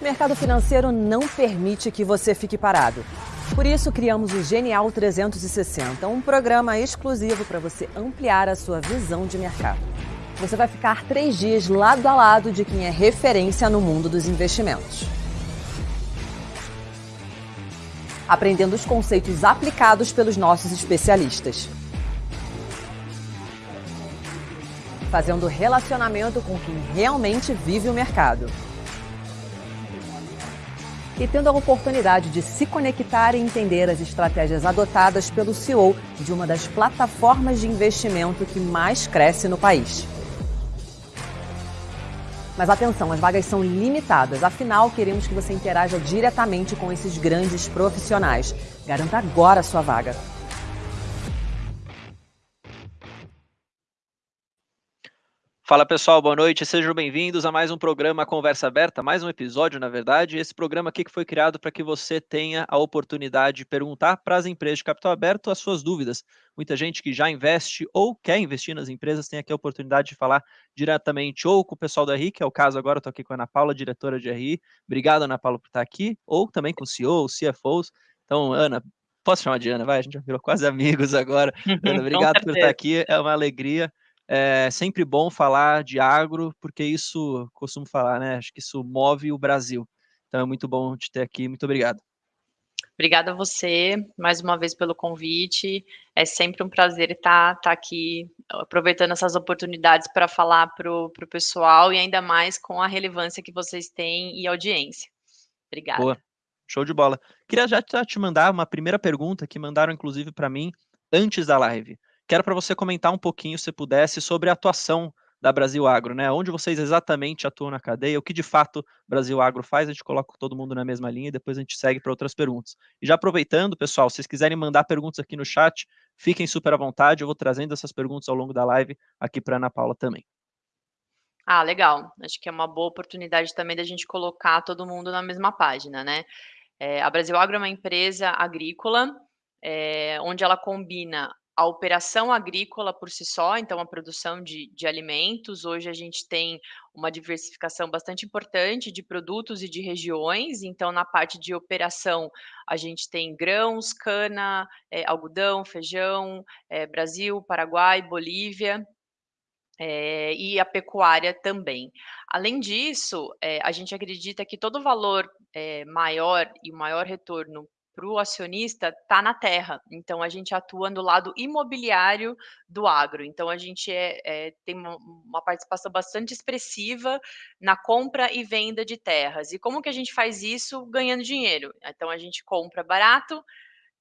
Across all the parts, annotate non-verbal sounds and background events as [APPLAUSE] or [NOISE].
O mercado financeiro não permite que você fique parado. Por isso, criamos o Genial 360, um programa exclusivo para você ampliar a sua visão de mercado. Você vai ficar três dias lado a lado de quem é referência no mundo dos investimentos. Aprendendo os conceitos aplicados pelos nossos especialistas. Fazendo relacionamento com quem realmente vive o mercado e tendo a oportunidade de se conectar e entender as estratégias adotadas pelo CEO de uma das plataformas de investimento que mais cresce no país. Mas atenção, as vagas são limitadas, afinal, queremos que você interaja diretamente com esses grandes profissionais. Garanta agora a sua vaga. Fala pessoal, boa noite, sejam bem-vindos a mais um programa Conversa Aberta, mais um episódio, na verdade. Esse programa aqui que foi criado para que você tenha a oportunidade de perguntar para as empresas de capital aberto as suas dúvidas. Muita gente que já investe ou quer investir nas empresas tem aqui a oportunidade de falar diretamente ou com o pessoal da RI, que é o caso agora, estou aqui com a Ana Paula, diretora de RI. Obrigado, Ana Paula, por estar aqui, ou também com o CEO, CFOs. Então, Ana, posso chamar de Ana, vai? A gente já virou quase amigos agora. [LAUGHS] Ana, obrigado por estar aqui, é uma alegria. É sempre bom falar de agro, porque isso, costumo falar, né? Acho que isso move o Brasil. Então é muito bom te ter aqui. Muito obrigado. Obrigada a você, mais uma vez, pelo convite. É sempre um prazer estar, estar aqui, aproveitando essas oportunidades para falar para o pessoal e ainda mais com a relevância que vocês têm e audiência. Obrigada. Boa, show de bola. Queria já te mandar uma primeira pergunta que mandaram, inclusive, para mim antes da live. Quero para você comentar um pouquinho, se pudesse, sobre a atuação da Brasil Agro, né? Onde vocês exatamente atuam na cadeia, o que de fato Brasil Agro faz, a gente coloca todo mundo na mesma linha e depois a gente segue para outras perguntas. E já aproveitando, pessoal, se vocês quiserem mandar perguntas aqui no chat, fiquem super à vontade, eu vou trazendo essas perguntas ao longo da live aqui para Ana Paula também. Ah, legal. Acho que é uma boa oportunidade também da gente colocar todo mundo na mesma página, né? É, a Brasil Agro é uma empresa agrícola, é, onde ela combina a operação agrícola por si só, então a produção de, de alimentos. Hoje a gente tem uma diversificação bastante importante de produtos e de regiões. Então, na parte de operação, a gente tem grãos, cana, é, algodão, feijão, é, Brasil, Paraguai, Bolívia. É, e a pecuária também. Além disso, é, a gente acredita que todo valor é, maior e o maior retorno para o acionista está na terra. Então, a gente atua no lado imobiliário do agro. Então, a gente é, é, tem uma, participação bastante expressiva na compra e venda de terras. E como que a gente faz isso ganhando dinheiro? Então, a gente compra barato,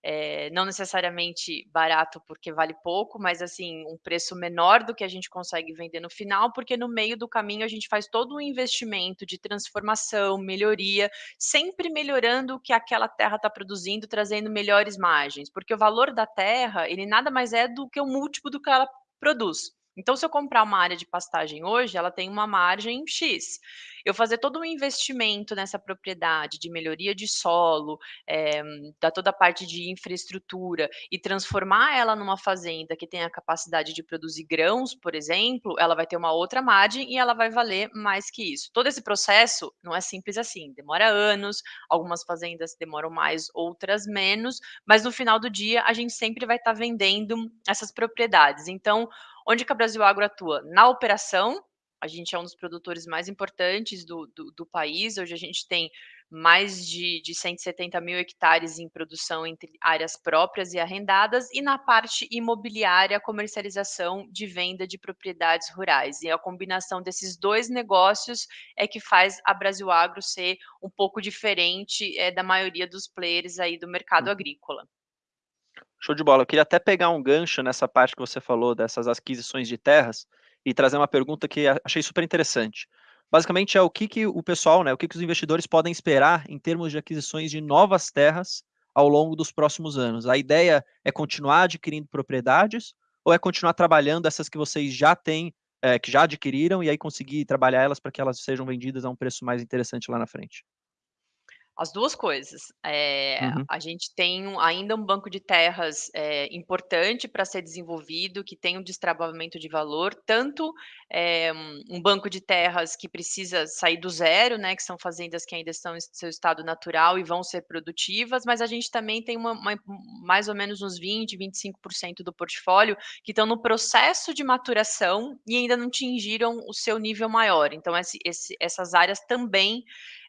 é, não necessariamente barato porque vale pouco, mas assim, um preço menor do que a gente consegue vender no final, porque no meio do caminho a gente faz todo um investimento de transformação, melhoria, sempre melhorando o que aquela terra está produzindo, trazendo melhores margens, porque o valor da terra, ele nada mais é do que o múltiplo do que ela produz. Então, se eu comprar uma área de pastagem hoje, ela tem uma margem X. Eu fazer todo um investimento nessa propriedade de melhoria de solo, é, da toda a parte de infraestrutura e transformar ela numa fazenda que tem a capacidade de produzir grãos, por exemplo, ela vai ter uma outra margem e ela vai valer mais que isso. Todo esse processo não é simples assim, demora anos, algumas fazendas demoram mais, outras menos, mas no final do dia a gente sempre vai estar tá vendendo essas propriedades. Então, Onde que a Brasil Agro atua? Na operação, a gente é um dos produtores mais importantes do, do, do país. Hoje a gente tem mais de, de 170 mil hectares em produção entre áreas próprias e arrendadas, e na parte imobiliária, comercialização de venda de propriedades rurais. E a combinação desses dois negócios é que faz a Brasil Agro ser um pouco diferente é, da maioria dos players aí do mercado uhum. agrícola. Show de bola. Eu queria até pegar um gancho nessa parte que você falou dessas aquisições de terras e trazer uma pergunta que achei super interessante. Basicamente é o que, que o pessoal, né, o que, que os investidores podem esperar em termos de aquisições de novas terras ao longo dos próximos anos. A ideia é continuar adquirindo propriedades ou é continuar trabalhando essas que vocês já têm, é, que já adquiriram e aí conseguir trabalhar elas para que elas sejam vendidas a um preço mais interessante lá na frente? As duas coisas. Eh, Uhum. a gente tem um ainda um banco de terras, eh, importante para ser desenvolvido, que tem um destravamento de valor, tanto, eh, um banco de terras que precisa sair do zero, né, que são fazendas que ainda estão em seu estado natural e vão ser produtivas, mas a gente também tem uma uma mais ou menos uns 20, 25% do portfólio que estão no processo de maturação e ainda não atingiram o seu nível maior. Então esse esse essas áreas também,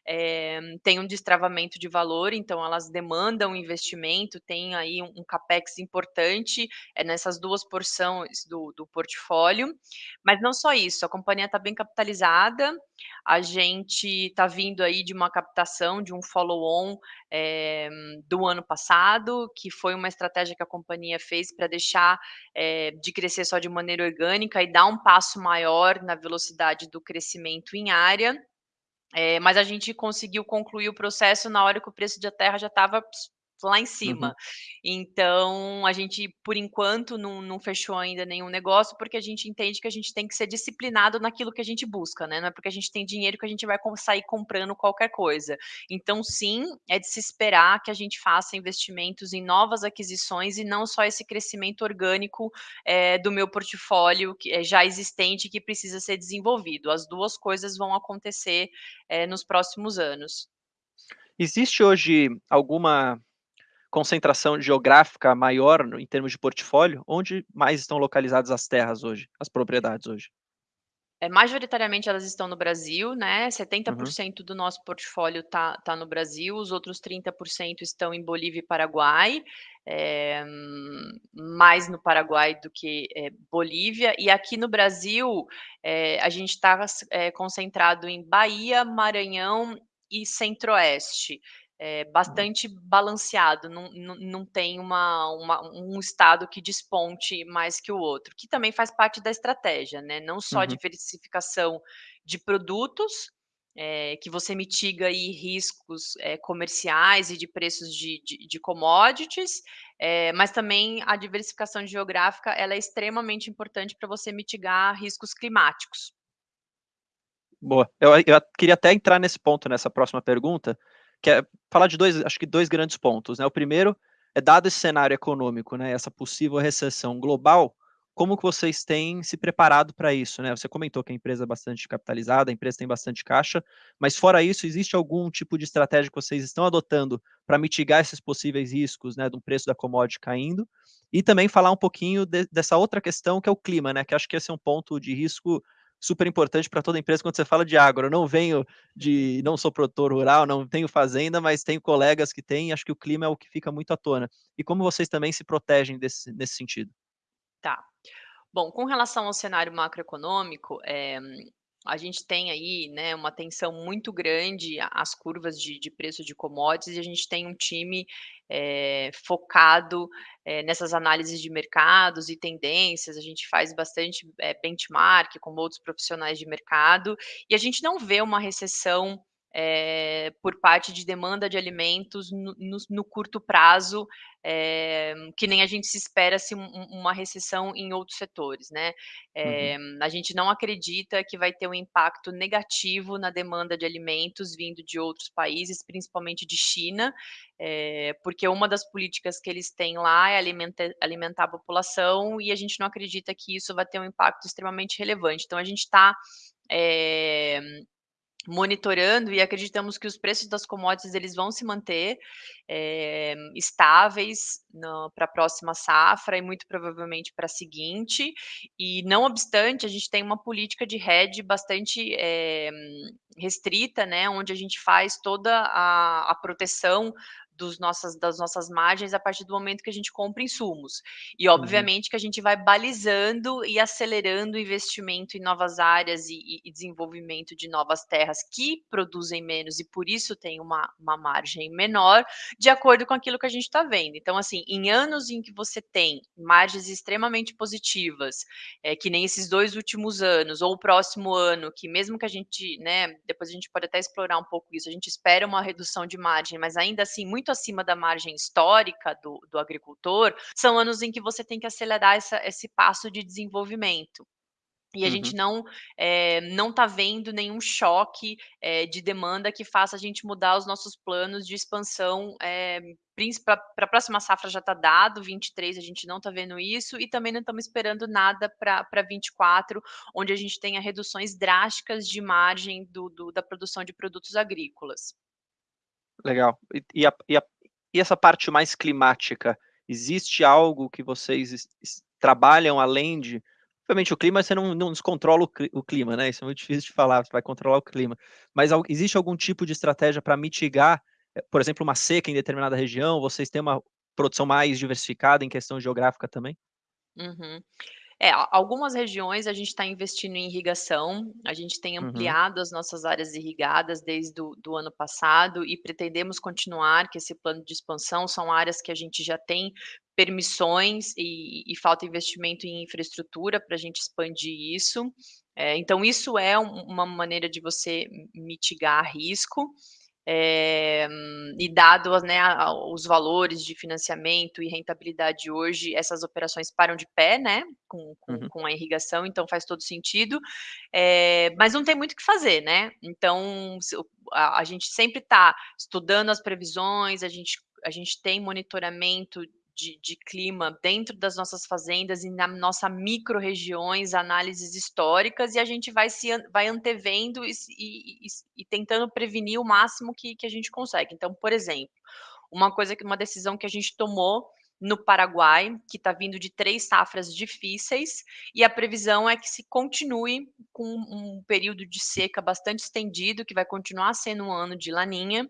eh, têm um destravamento de valor, então elas demandam investimento, tem aí um um capex importante, eh, nessas 2 porções do do portfólio. Mas não só isso, a companhia está bem capitalizada, a gente está vindo aí de uma captação de um follow on, eh, do ano passado, que foi uma estratégia que a companhia fez para deixar, eh, de crescer só de maneira orgânica e dar um passo maior na velocidade do crescimento em área. Eh, mas a gente conseguiu concluir o processo na hora que o preço da terra já estava lá em Uhum. cima. Então a gente, por enquanto, não não fechou ainda nenhum negócio, porque a gente entende que a gente tem que ser disciplinado naquilo que a gente busca, né, não é porque a gente tem dinheiro que a gente vai sair comprando qualquer coisa. Então sim, é de se esperar que a gente faça investimentos em novas aquisições e não só esse crescimento orgânico, eh, do meu portfólio que é já existente e que precisa ser desenvolvido. As 2 coisas vão acontecer, eh, nos próximos anos. Existe hoje alguma concentração geográfica maior em termos de portfólio? Onde mais estão localizadas as terras hoje, as propriedades hoje? É, majoritariamente elas estão no Brasil, né, setenta por Uhum. cento do nosso portfólio tá tá no Brasil, os outros 30% estão em Bolívia e Paraguai, eh, mais no Paraguai do que, eh, Bolívia. E aqui no Brasil, eh, a gente eh, concentrado em Bahia, Maranhão e Centro-Oeste. Boa. bastante balanceado, não não não tem uma uma um estado que desponte mais que o outro, que também faz parte da estratégia, né, não só Uhum. diversificação de produtos, eh, que você mitiga aí riscos, eh, comerciais e de preços de de de commodities, eh, mas também a diversificação geográfica, ela é extremamente importante para você mitigar riscos climáticos. Boa. Eu eu queria até entrar nesse ponto, nessa próxima pergunta, que é falar de 2 acho que 2 grandes pontos, né, o primeiro é dado esse cenário econômico, né, essa possível recessão global, como que vocês têm se preparado para isso, né? Você comentou que a empresa é bastante capitalizada, a empresa tem bastante caixa, mas fora isso, existe algum tipo de estratégia que vocês estão adotando para mitigar esses possíveis riscos, né, do preço da commodity caindo? E também falar um pouquinho de dessa outra questão que é o clima, né, que acho que esse é um ponto de risco super importante para toda empresa quando você fala de agro. Eu não venho de não sou produtor rural, não tenho fazenda, mas tenho colegas que têm, acho que o clima é o que fica muito à tona. E como vocês também se protegem desse nesse sentido? Tá. Bom, com relação ao cenário macroeconômico, eh, a gente tem aí, né, uma tensão muito grande às curvas de de preço de commodities e a gente tem um time, eh, focado, eh, nessas análises de mercados e tendências, a gente faz bastante, eh, benchmark com outros profissionais de mercado, e a gente não vê uma recessão, eh, por parte de demanda de alimentos no nos no curto prazo, eh, que nem a gente se espera se um um uma recessão em outros setores, né. Uhum. Eh, a gente não acredita que vai ter um impacto negativo na demanda de alimentos vindo de outros países, principalmente de China, porque uma das políticas que eles têm lá é alimenta alimentar a população e a gente não acredita que isso vai ter um impacto extremamente relevante. Então a gente tá, eh, monitorando e acreditamos que os preços das commodities eles vão se manter, eh, estáveis no pra próxima safra e muito provavelmente pra seguinte, e não obstante, a gente tem uma política de hedge bastante, eh, restrita, né, onde a gente faz toda a a proteção dos nossas das nossas margens a partir do momento que a gente compra insumos. E Uhum. obviamente que a gente vai balizando e acelerando o investimento em novas áreas e e desenvolvimento de novas terras que produzem menos e por isso tem uma uma margem menor, de acordo com aquilo que a gente tá vendo. Então assim, em anos em que você tem margens extremamente positivas, eh, que nem esses 2 últimos anos ou o próximo ano, que mesmo que a gente, né, depois a gente pode até explorar um pouco isso, a gente espera uma redução de margem, mas ainda assim muito acima da margem histórica do do agricultor, são anos em que você tem que acelerar essa esse passo de desenvolvimento. e a Uhum. gente não eh, não está vendo nenhum choque, eh, de demanda que faça a gente mudar os nossos planos de expansão, princi pra pra próxima safra já está dado, 23 a gente não está vendo isso, e também não estamos esperando nada pra 24, onde a gente tenha reduções drásticas de margem do do da produção de produtos agrícolas. Legal. E a e a e essa parte mais climática, existe algo que vocês trabalham além de obviamente o clima você não não descontrola o cli o clima, né, isso é muito [LAUGHS] difícil de falar, você vai controlar o clima. Mas existe algum tipo de estratégia pra mitigar, eh, por exemplo, uma seca em determinada região, vocês têm uma produção mais diversificada em questão geográfica também? Uhum. É, a algumas regiões a gente está investindo em irrigação, a gente tem Uhum. ampliado as nossas áreas irrigadas desde do do ano passado e pretendemos continuar que esse plano de expansão são áreas que a gente já tem permissões e e falta investimento em infraestrutura pra gente expandir isso. Eh, então isso é um uma maneira de você mi mitigar risco, eh, e dado as né, os valores de financiamento e rentabilidade hoje, essas operações param de pé, né, com com Uhum. com a irrigação, então faz todo sentido. Eh, mas não tem muito o que fazer, né, então a a gente sempre tá estudando as previsões, a gente a gente tem monitoramento de de clima dentro das nossas fazendas e na nossa microrregiões, análises históricas, e a gente vai se vai antevendo e e e tentando prevenir o máximo que que a gente consegue. Então, por exemplo, uma coisa que uma decisão que a gente tomou no Paraguai, que está vindo de 3 safras difíceis, e a previsão é que se continue com um período de seca bastante estendido, que vai continuar sendo um ano de Laninha,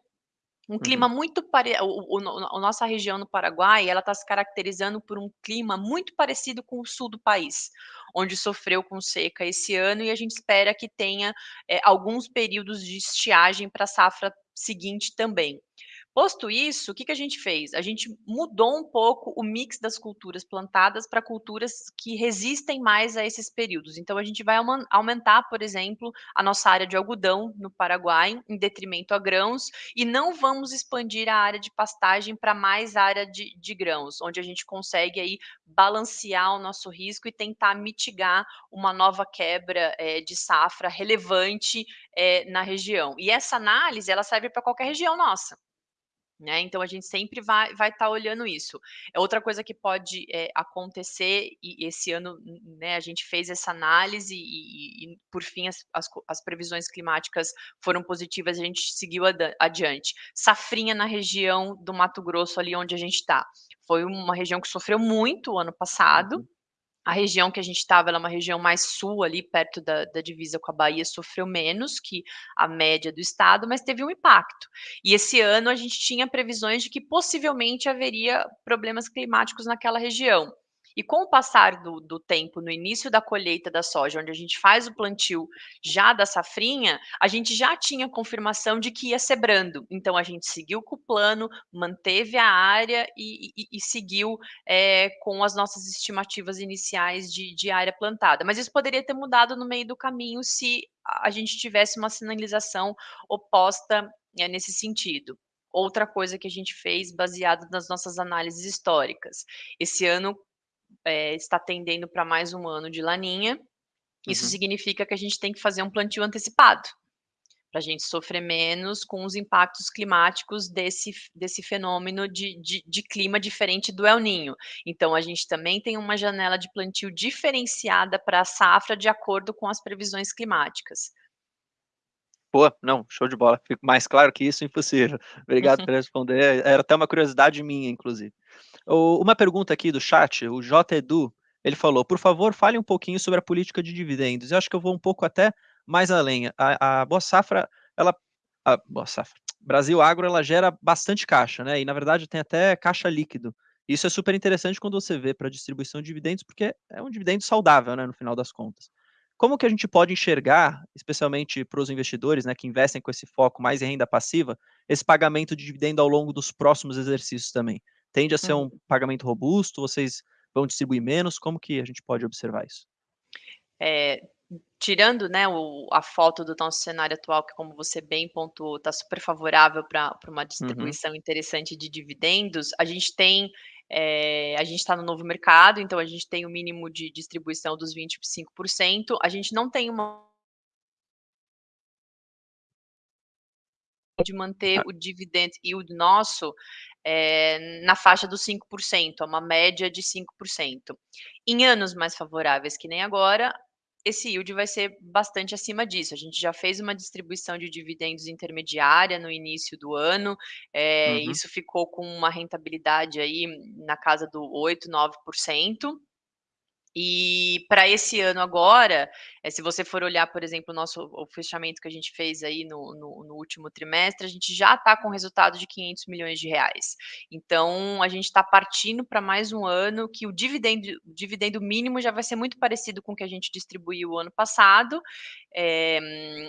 um clima Uhum. muito pare o o o no a nossa região no Paraguai, ela está se caracterizando por um clima muito parecido com o sul do país, onde sofreu com seca esse ano e a gente espera que tenha, eh, alguns períodos de estiagem pra safra seguinte também. Posto isso, o que que a gente fez? A gente mudou um pouco o mix das culturas plantadas pra culturas que resistem mais a esses períodos, então a gente vai aumentar, por exemplo, a nossa área de algodão no Paraguai, em detrimento a grãos, e não vamos expandir a área de pastagem pra mais área de de grãos, onde a gente consegue aí balancear o nosso risco e tentar mitigar uma nova quebra, eh, de safra relevante, eh, na região. E essa análise ela serve pra qualquer região nossa, né, então a gente sempre vai vai estar olhando isso. É outra coisa que pode, eh, acontecer e esse ano, né, a gente fez essa análise e e e por fim as as as previsões climáticas foram positivas, a gente seguiu adan adiante. Safrinha na região do Mato Grosso, ali onde a gente tá. Foi uma região que sofreu muito o ano passado, Uhum. A região que a gente estava é uma região mais sul ali perto da da divisa com a Bahia, sofreu menos que a média do estado, mas teve um impacto. E esse ano a gente tinha previsões de que possivelmente haveria problemas climáticos naquela região. E com o passar do do tempo no início da colheita da soja, onde a gente faz o plantio já da safrinha, a gente já tinha confirmação de que ia ser brando, então a gente seguiu com o plano, manteve a área e e e seguiu, eh, com as nossas estimativas iniciais de de área plantada. Mas isso poderia ter mudado no meio do caminho se a gente tivesse uma sinalização oposta, eh, nesse sentido. Outra coisa que a gente fez baseado nas nossas análises históricas, esse ano, eh, está tendendo pra mais um ano de Laninha, isso Uhum. significa que a gente tem que fazer um plantio antecipado, pra gente sofrer menos com os impactos climáticos desse desse fenômeno de de de clima diferente do El Niño. Então a gente também tem uma janela de plantio diferenciada pra safra de acordo com as previsões climáticas. Boa, não, show de bola, fico mais claro que isso, impossível. Obrigado [LAUGHS] por responder, era até uma curiosidade minha inclusive. Uma pergunta aqui do chat, o J Edu, ele falou: "Por favor, fale um pouquinho sobre a política de dividendos", eu acho que eu vou um pouco até mais além, a a Boa Safra, ela a Boa Safra, [TSK] Brasil Agro ela gera bastante caixa, né, e na verdade tem até caixa líquido. Isso é super interessante quando você vê pra distribuição de dividendos, porque é um dividendo saudável, né, no final das contas. Como que a gente pode enxergar, especialmente para os investidores, né, que investem com esse foco mais em renda passiva, esse pagamento de dividendo ao longo dos próximos exercícios também? Tende a ser um Uhum. pagamento robusto, vocês vão distribuir menos, como que a gente pode observar isso? Eh, tirando, né, o a foto do nosso cenário atual que como você bem pontuou, tá super favorável pra uma Uhum. distribuição interessante de dividendos, a gente tem, É, a gente está no novo mercado, então a gente tem o mínimo de distribuição dos 25%. A gente não tem uma de manter ah. o dividend yield nosso é, na faixa dos 5%, é uma média de 5%. Em anos mais favoráveis que nem agora, esse yield vai ser bastante acima disso. A gente já fez uma distribuição de dividendos intermediária no início do ano, é, uhum. isso ficou com uma rentabilidade aí na casa do 8, 9%. E para esse ano agora, é, se você for olhar, por exemplo, o nosso o fechamento que a gente fez aí no, no, no último trimestre, a gente já está com resultado de 500 milhões de reais. Então, a gente está partindo para mais um ano que o dividendo, o dividendo mínimo já vai ser muito parecido com o que a gente distribuiu o ano passado. É,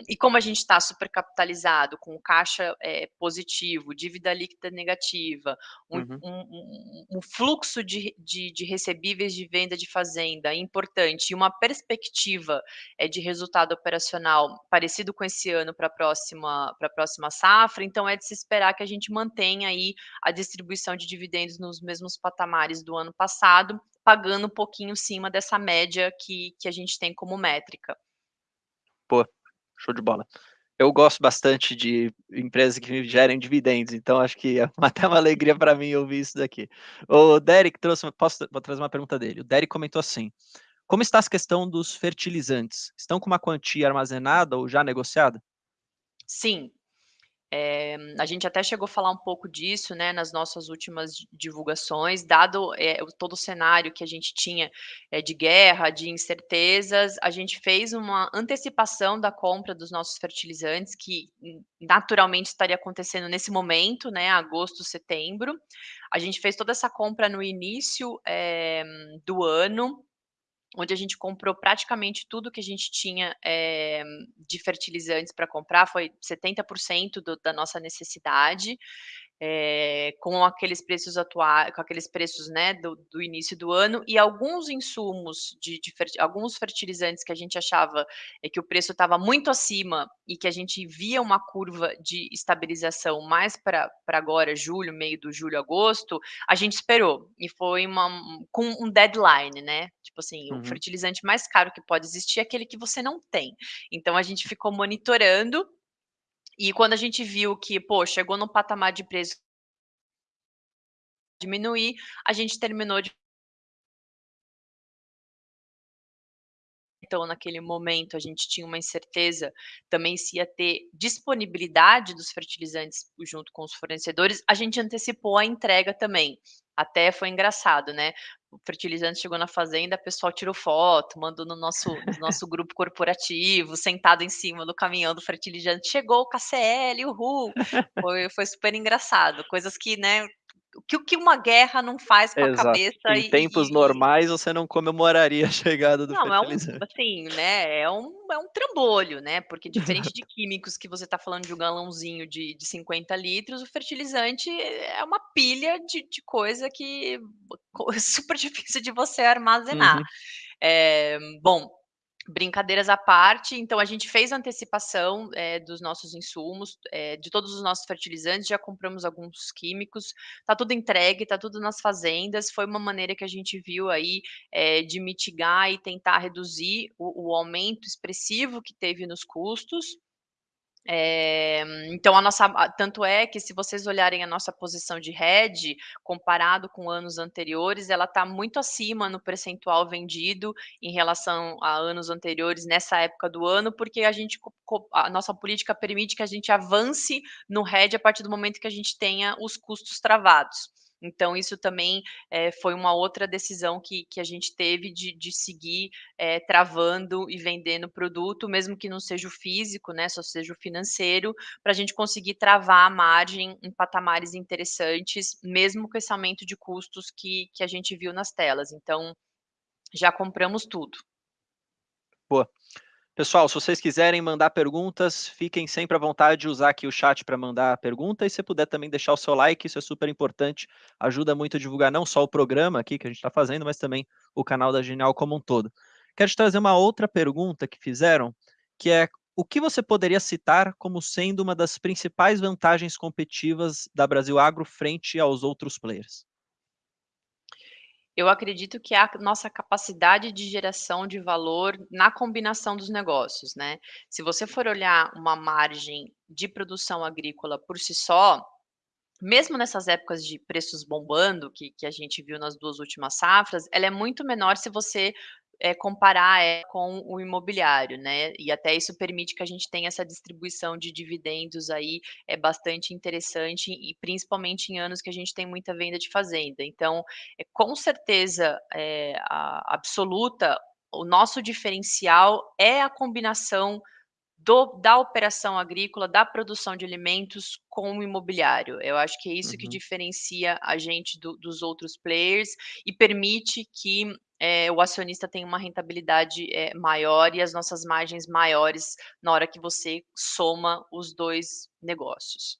e como a gente está super capitalizado, com caixa é, positivo, dívida líquida negativa, um, uhum. um, um, um fluxo de, de, de recebíveis de venda de fazenda importante e uma perspectiva é, de resultado operacional parecido com esse ano para a próxima, próxima safra, então é de se esperar que a gente mantenha aí a distribuição de dividendos nos mesmos patamares do ano passado, pagando um pouquinho acima dessa média que, que a gente tem como métrica. Pô, show de bola eu gosto bastante de empresas que gerem dividendos, então acho que é [LAUGHS] até uma alegria para mim ouvir isso daqui. O Derek trouxe, posso vou trazer uma pergunta dele. O Derek comentou assim: Como está a questão dos fertilizantes? Estão com uma quantia armazenada ou já negociada? Sim, é, a gente até chegou a falar um pouco disso, né, nas nossas últimas divulgações, dado é, todo o cenário que a gente tinha é, de guerra, de incertezas, a gente fez uma antecipação da compra dos nossos fertilizantes, que naturalmente estaria acontecendo nesse momento, né, agosto, setembro. A gente fez toda essa compra no início do ano, onde a gente comprou praticamente tudo que a gente tinha é, de fertilizantes para comprar, foi 70% do, da nossa necessidade é, com aqueles preços atuais, com aqueles preços né, do, do, início do ano, e alguns insumos de, de alguns fertilizantes que a gente achava é, que o preço estava muito acima e que a gente via uma curva de estabilização mais para agora, julho, meio do julho, agosto, a gente esperou. E foi uma, com um deadline, né? Tipo assim, uhum. o fertilizante mais caro que pode existir é aquele que você não tem. Então a gente ficou monitorando e quando a gente viu que, pô, chegou no patamar de preço diminuir, a gente terminou de então naquele momento a gente tinha uma incerteza também se ia ter disponibilidade dos fertilizantes junto com os fornecedores, a gente antecipou a entrega também. Até foi engraçado, né? O fertilizante chegou na fazenda, o pessoal tirou foto, mandou no nosso, no nosso grupo corporativo, sentado em cima do caminhão do fertilizante. Chegou o KCL, uhul! Foi, foi super engraçado. Coisas que, né, o que uma guerra não faz com Exato. a cabeça. Em e, tempos e... normais, você não comemoraria a chegada do. Não, é um, assim, né, é um, é um trambolho, né, porque diferente [LAUGHS] de químicos que você está falando de um galãozinho de, de 50 litros, o fertilizante é uma pilha de, de coisa que é [LAUGHS] super difícil de você armazenar. Uhum. É, bom, Brincadeiras à parte, então a gente fez antecipação é, dos nossos insumos, é, de todos os nossos fertilizantes, já compramos alguns químicos, tá tudo entregue, tá tudo nas fazendas. Foi uma maneira que a gente viu aí é, de mitigar e tentar reduzir o, o aumento expressivo que teve nos custos. É, então, a nossa, tanto é que se vocês olharem a nossa posição de hedge, comparado com anos anteriores, ela está muito acima no percentual vendido em relação a anos anteriores nessa época do ano, porque a gente, a nossa política permite que a gente avance no hedge a partir do momento que a gente tenha os custos travados. Então, isso também é, foi uma outra decisão que, que a gente teve de, de seguir é, travando e vendendo produto, mesmo que não seja o físico, né, só seja o financeiro, para a gente conseguir travar a margem em patamares interessantes, mesmo com esse aumento de custos que, que a gente viu nas telas. Então, já compramos tudo. Boa. Pessoal, se vocês quiserem mandar perguntas, fiquem sempre à vontade de usar aqui o chat para mandar a pergunta e se puder também deixar o seu like, isso é super importante, ajuda muito a divulgar não só o programa aqui que a gente está fazendo, mas também o canal da Genial como um todo. Quero te trazer uma outra pergunta que fizeram, que é o que você poderia citar como sendo uma das principais vantagens competitivas da Brasil Agro frente aos outros players? Eu acredito que é a nossa capacidade de geração de valor na combinação dos negócios, né. Se você for olhar uma margem de produção agrícola por si só, mesmo nessas épocas de preços bombando, que que a gente viu nas 2 últimas safras, ela é muito menor se você, eh, comparar, eh, com o imobiliário, né, e até isso permite que a gente tenha essa distribuição de dividendos aí, é bastante interessante e principalmente em anos que a gente tem muita venda de fazenda. Então, eh, com certeza, a absoluta, o nosso diferencial é a combinação do da operação agrícola, da produção de alimentos com o imobiliário. Eu acho que é isso que Uhum. diferencia a gente do dos outros players e permite que, eh, o acionista tenha uma rentabilidade, eh, maior e as nossas margens maiores na hora que você soma os 2 negócios.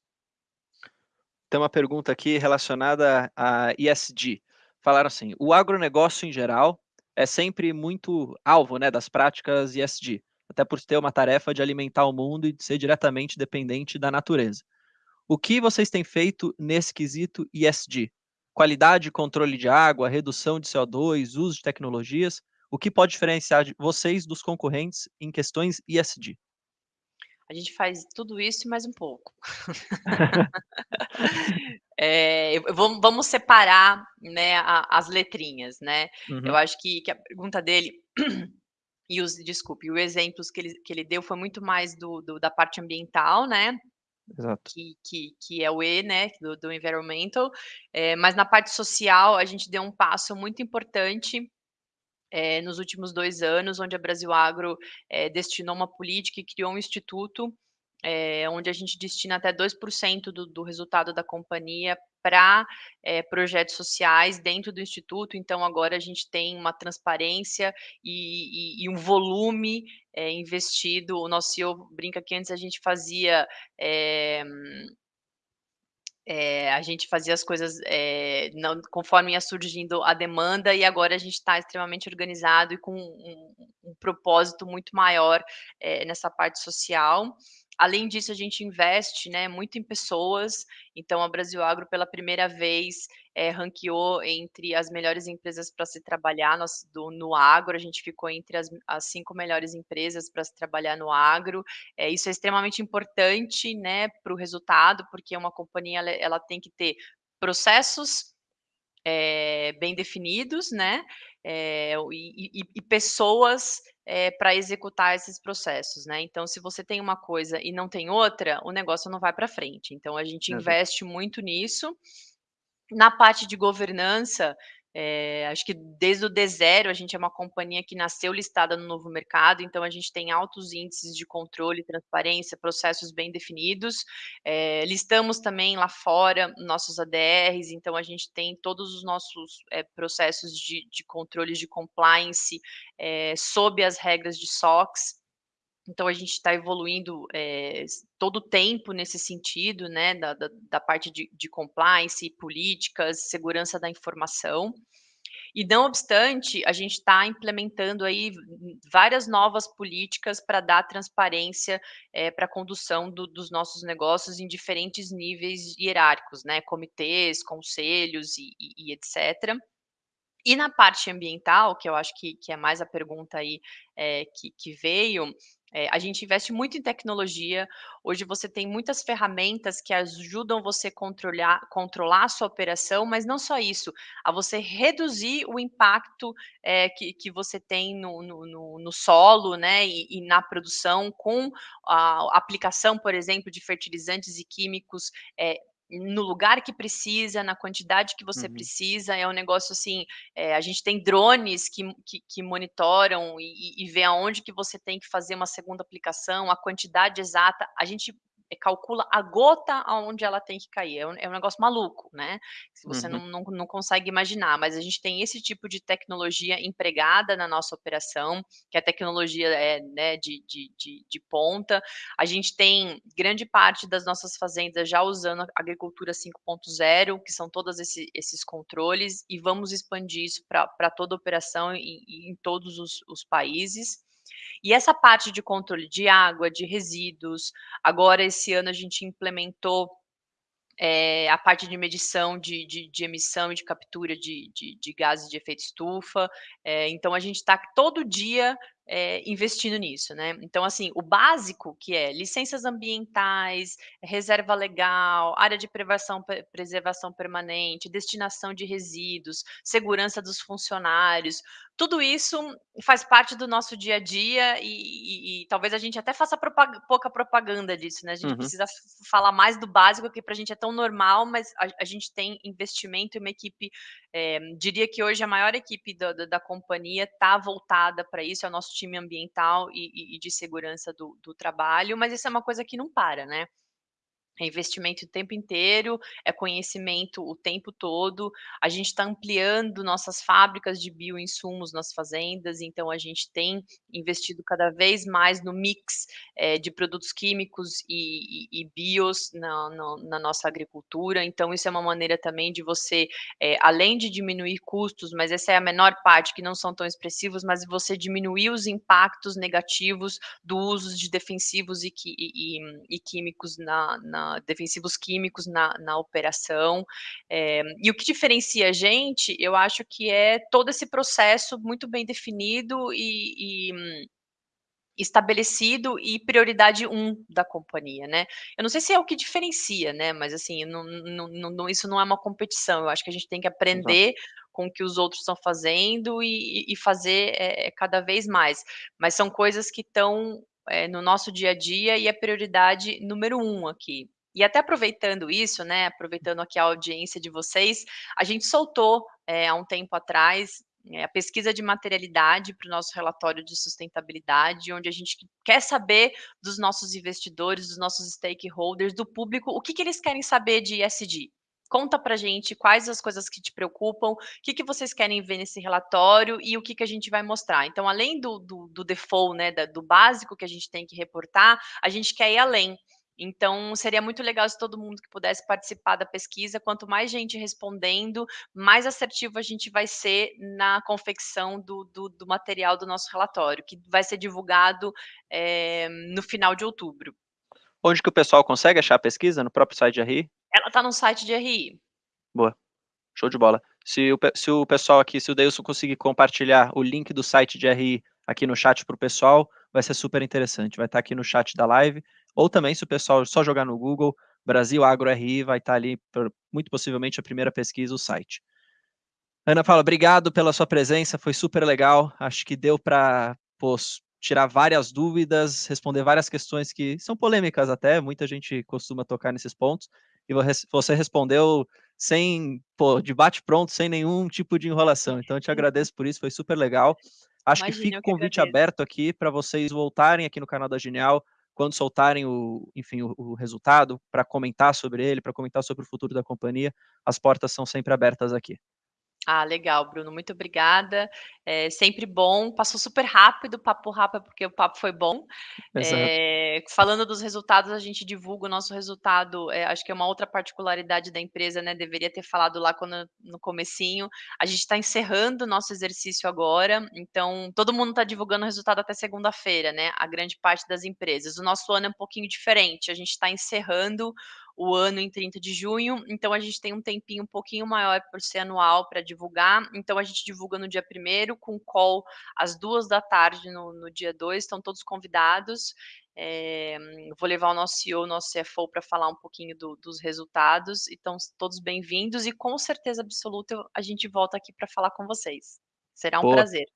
Tem uma pergunta aqui relacionada a ESG. Falaram assim: "O agronegócio em geral é sempre muito alvo, né, das práticas ESG, até por ter uma tarefa de alimentar o mundo e de ser diretamente dependente da natureza. O que vocês têm feito nesse quesito ESG? Qualidade e controle de água, redução de CO2, uso de tecnologias, o que pode diferenciar vocês dos concorrentes em questões ESG?" A gente faz tudo isso e mais um pouco. [LAUGHS] [LAUGHS] Eu vamos separar, né, a as letrinhas, né. Eu Uhum. acho que que a pergunta dele [CLEARS THROAT] e os desculpe, o exemplos que ele que ele deu foi muito mais do do da parte ambiental, né, Exato. que que que é o E, né, do do environmental, eh, mas na parte social a gente deu um passo muito importante, eh, nos últimos 2 anos, onde a Brasilagro, eh, destinou uma política e criou um instituto, eh, onde a gente destina até 2% do do resultado da companhia pra, eh, projetos sociais dentro do instituto, então agora a gente tem uma transparência e e e um volume, eh, investido. O nosso CEO brinca que antes a gente fazia, eh, a gente fazia as coisas, eh, não conforme ia surgindo a demanda e agora a gente tá extremamente organizado e com um um propósito muito maior, eh, nessa parte social. Além disso, a gente investe, né, muito em pessoas, então a Brasilagro pela primeira vez, eh, ranqueou entre as melhores empresas pra se trabalhar nos do no agro, a gente ficou entre as as 5 melhores empresas pra se trabalhar no agro. Eh, isso é extremamente importante, né, para o resultado, porque uma companhia ela ela tem que ter processos, eh, bem definidos, né, o e e e pessoas, eh, pra executar esses processos, né. Então se você tem uma coisa e não tem outra, o negócio não vai pra frente, então a gente investe muito nisso. Na parte de governança, eh, acho que desde o D0 a gente é uma companhia que nasceu listada no novo mercado, então a gente tem altos índices de controle, transparência, processos bem definidos. Eh, listamos também lá fora nossos ADRs, então a gente tem todos os nossos, eh, processos de de controles de compliance, sob as regras de SOX. Então a gente tá evoluindo, s todo o tempo nesse sentido, né, da da da parte de de compliance, políticas, segurança da informação. E não obstante, a gente tá implementando aí várias novas políticas pra dar transparência, eh, pra condução do dos nossos negócios em diferentes níveis hierárquicos, né, comitês, conselhos e e e etcétera. E na parte ambiental, que eu acho que que é mais a pergunta aí, eh, que que veio, eh, a gente investe muito em tecnologia. Hoje você tem muitas ferramentas que ajudam você controlhar controlar a sua operação, mas não só isso, a você reduzir o impacto, eh, que que você tem no no no solo, né, e e na produção com a aplicação, por exemplo, de fertilizantes e químicos, eh, no lugar que precisa, na quantidade que você Uhum. precisa, é um negócio assim, eh, a gente tem drones que que que monitoram e e e vê aonde que você tem que fazer uma segunda aplicação, a quantidade exata, a gente calcula a gota aonde ela tem que cair, é um é um negócio maluco, né, se você Uhum. não não não consegue imaginar, mas a gente tem esse tipo de tecnologia empregada na nossa operação, que a tecnologia é, né, de de de de ponta. A gente tem grande parte das nossas fazendas já usando agricultura 5.0, que são todas esse esses controles, e vamos expandir isso pra toda a operação e e em todos os os países. E essa parte de controle de água, de resíduos, agora esse ano a gente implementou é, a parte de medição de, de, de emissão e de captura de, de, de, gases de efeito estufa. É, então, a gente está todo dia é, investindo nisso, né? Então, assim, o básico que é licenças ambientais, reserva legal, área de preservação, preservação permanente, destinação de resíduos, segurança dos funcionários, tudo isso faz parte do nosso dia a dia e, e, e talvez a gente até faça propag pouca propaganda disso, né? A gente uhum. precisa falar mais do básico, que para a gente é tão normal, mas a, a, gente tem investimento e uma equipe, é, diria que hoje a maior equipe da, da, da companhia está voltada para isso, é o nosso time ambiental e, e de segurança do, do trabalho, mas isso é uma coisa que não para, né? É investimento o tempo inteiro, é conhecimento o tempo todo. A gente está ampliando nossas fábricas de bioinsumos nas fazendas, então a gente tem investido cada vez mais no mix é, de produtos químicos e, e, e bios na, na, na, nossa agricultura. Então, isso é uma maneira também de você, é, além de diminuir custos, mas essa é a menor parte, que não são tão expressivos, mas você diminuir os impactos negativos do uso de defensivos e, e químicos na, na defensivos químicos na, na operação. É, e o que diferencia a gente, eu acho que é todo esse processo muito bem definido e, e estabelecido e prioridade um da companhia, né? Eu não sei se é o que diferencia, né? Mas assim, não, não, não, isso não é uma competição. Eu acho que a gente tem que aprender Exato. com o que os outros estão fazendo e, e fazer é, cada vez mais. Mas são coisas que estão é, no nosso dia a dia e é prioridade número um aqui. E até aproveitando isso, né, aproveitando aqui a audiência de vocês, a gente soltou é, há um tempo atrás é, a pesquisa de materialidade para o nosso relatório de sustentabilidade, onde a gente quer saber dos nossos investidores, dos nossos stakeholders, do público, o que, que eles querem saber de ESG. Conta para gente quais as coisas que te preocupam, o que, que vocês querem ver nesse relatório e o que, que a gente vai mostrar. Então, além do, do, do default, né, da, do básico que a gente tem que reportar, a gente quer ir além. Então, seria muito legal se todo mundo que pudesse participar da pesquisa, quanto mais gente respondendo, mais assertivo a gente vai ser na confecção do, do, do material do nosso relatório, que vai ser divulgado é, no final de outubro. Onde que o pessoal consegue achar a pesquisa? No próprio site de RI? Ela está no site de RI. Boa. Show de bola. Se o, se o pessoal aqui, se o Deilson conseguir compartilhar o link do site de RI aqui no chat para o pessoal, vai ser super interessante. Vai estar tá aqui no chat da live, ou também se o pessoal só jogar no Google, Brasil Agro RI, vai estar tá ali, muito possivelmente, a primeira pesquisa, o site. Ana Paula, obrigado pela sua presença, foi super legal. Acho que deu para tirar várias dúvidas, responder várias questões que são polêmicas até, muita gente costuma tocar nesses pontos, e você respondeu sem, pô, debate pronto, sem nenhum tipo de enrolação. Então, eu te agradeço por isso, foi super legal. Acho Imagina, que fica o convite aberto aqui para vocês voltarem aqui no canal da Genial, quando soltarem o, enfim, o, o resultado, para comentar sobre ele, para comentar sobre o futuro da companhia. As portas são sempre abertas aqui. Ah, legal, Bruno, muito obrigada. É sempre bom, passou super rápido, papo rápido, porque o papo foi bom. É, falando dos resultados, a gente divulga o nosso resultado, é, acho que é uma outra particularidade da empresa, né? Deveria ter falado lá quando, no comecinho. A gente está encerrando o nosso exercício agora, então todo mundo está divulgando o resultado até segunda-feira, né? A grande parte das empresas. O nosso ano é um pouquinho diferente, a gente está encerrando o ano em 30 de junho, então a gente tem um tempinho um pouquinho maior por ser anual para divulgar, então a gente divulga no dia primeiro com call às duas da tarde no, no dia 2, estão todos convidados, é, vou levar o nosso CEO, o nosso CFO para falar um pouquinho do, dos resultados, então todos bem-vindos e com certeza absoluta a gente volta aqui para falar com vocês. Será um prazer.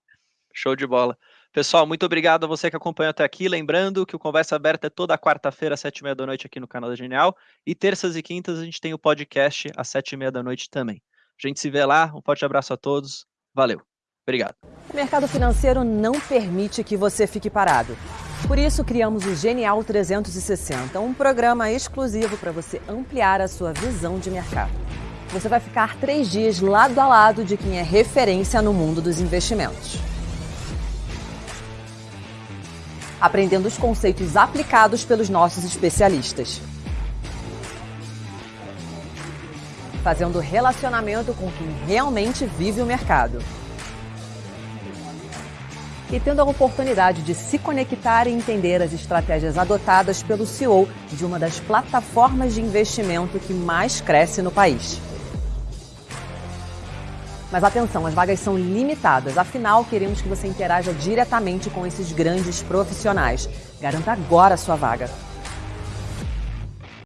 Show de bola. Pessoal, muito obrigado a você que acompanhou até aqui. Lembrando que o Conversa Aberta é toda quarta-feira, às sete e meia da noite, aqui no canal da Genial. E terças e quintas a gente tem o podcast às sete e meia da noite também. A gente se vê lá. Um forte abraço a todos. Valeu. Obrigado. O mercado financeiro não permite que você fique parado. Por isso, criamos o Genial 360, um programa exclusivo para você ampliar a sua visão de mercado. Você vai ficar três dias lado a lado de quem é referência no mundo dos investimentos. Aprendendo os conceitos aplicados pelos nossos especialistas. Fazendo relacionamento com quem realmente vive o mercado. e tendo a oportunidade de se conectar e entender as estratégias adotadas pelo CEO de uma das plataformas de investimento que mais cresce no país. Mas atenção, as vagas são limitadas, afinal, queremos que você interaja diretamente com esses grandes profissionais. Garanta agora a sua vaga.